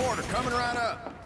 Teleporter coming right up.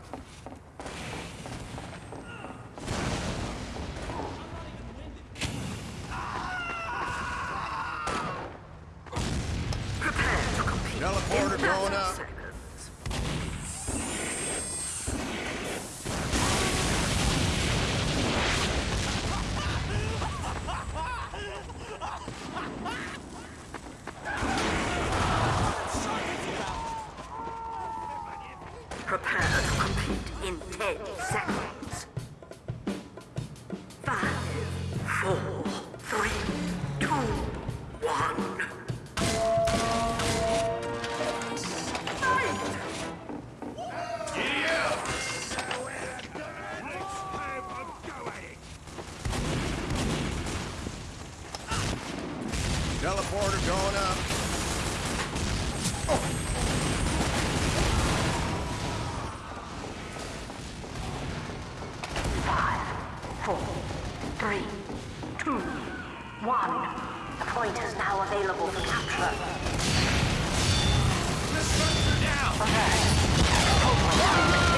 Now available for capture.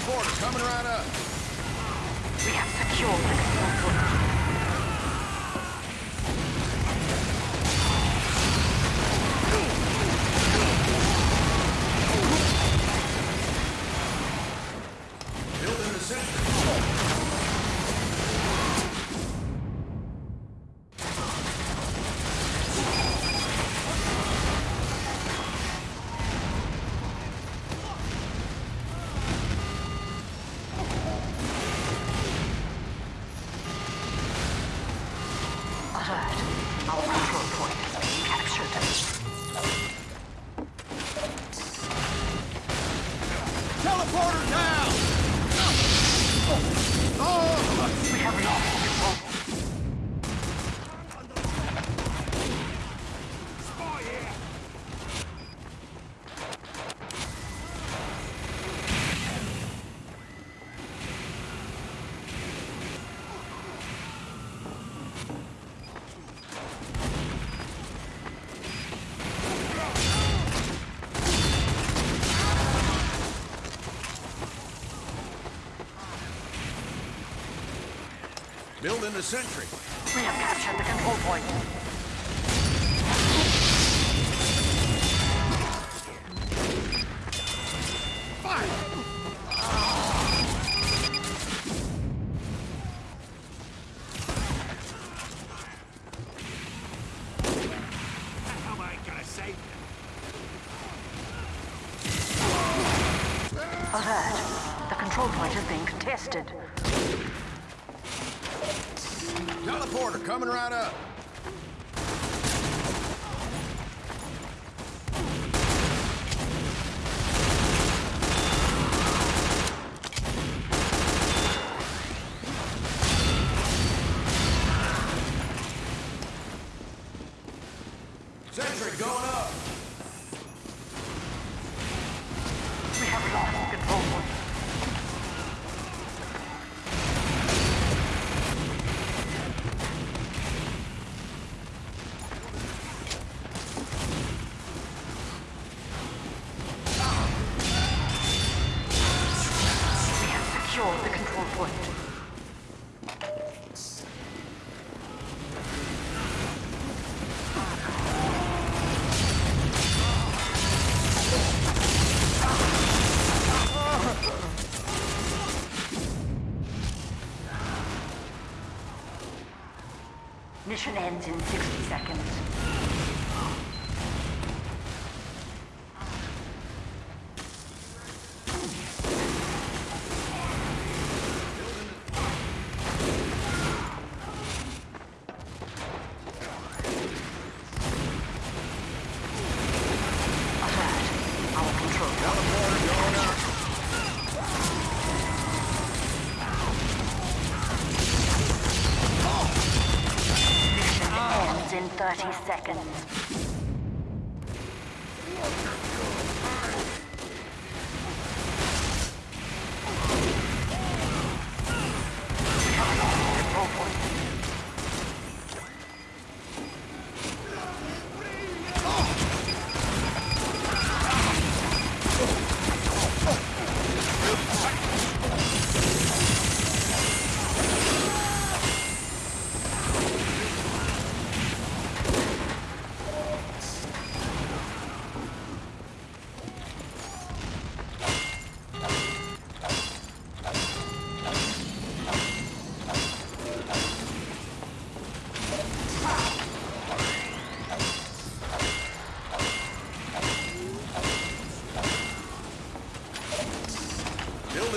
Teleporter coming right up. We have secured Building the sentry. We have captured the control point. How am I gonna save? Alert. The control point is being contested. Teleporter coming right up. Sentry going up. The control point. Mission ends in 60 seconds. Alert. Our control Teleporter going up. 30 seconds.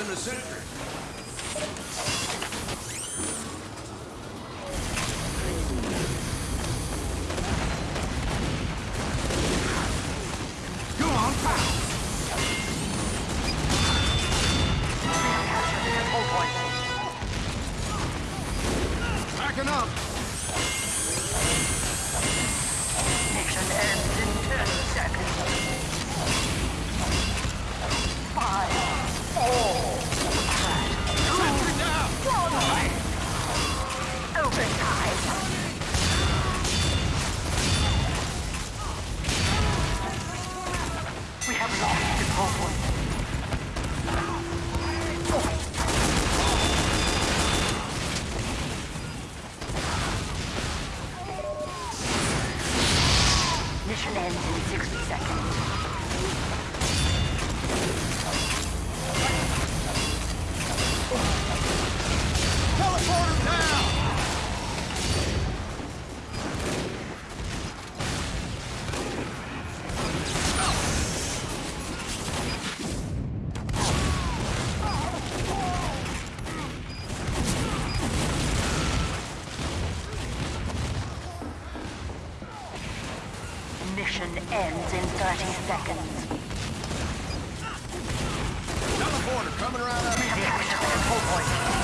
Building the sentry. Mission ends in 60 seconds. Mission ends in 30 seconds. Teleporter coming right up. We have captured the control point.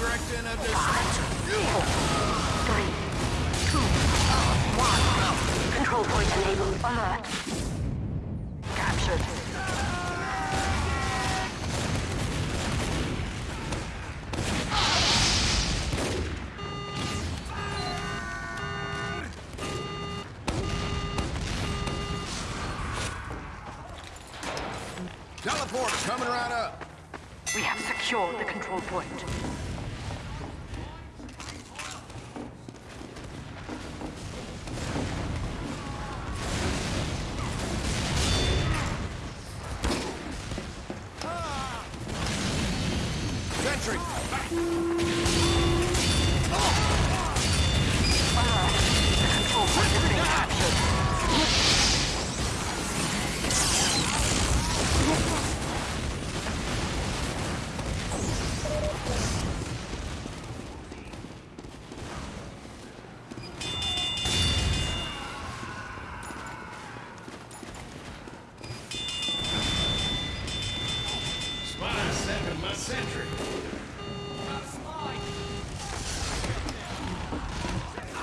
Erecting a dis- Three, two, one. Control point enabled. Alert. Captured. Teleporter coming right up. We have secured the control point.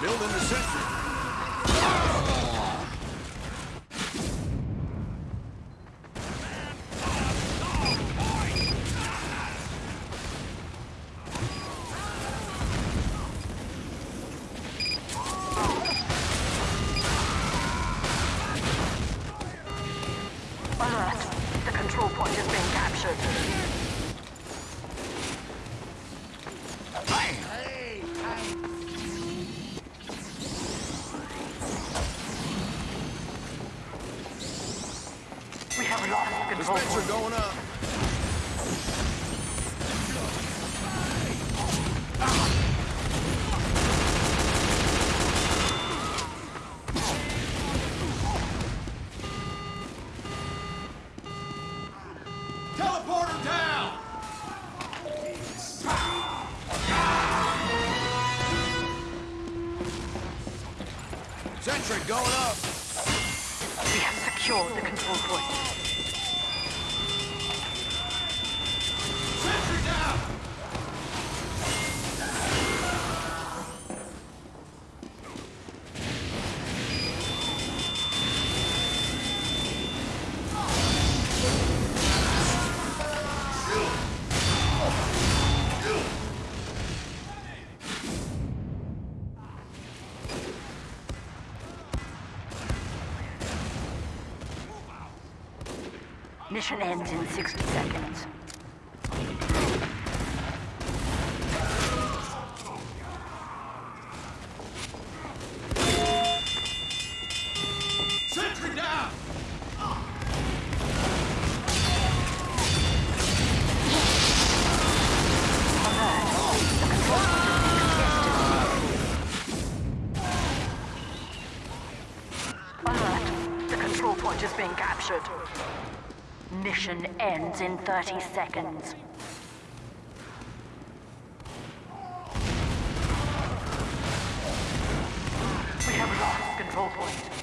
Building the sentry. The control point has been captured. Dispenser going up. Sentry going up! We have secured the control point. Mission ends in 60 seconds. Alert! The control point is being captured. Mission ends in 30 seconds. We have lost control point.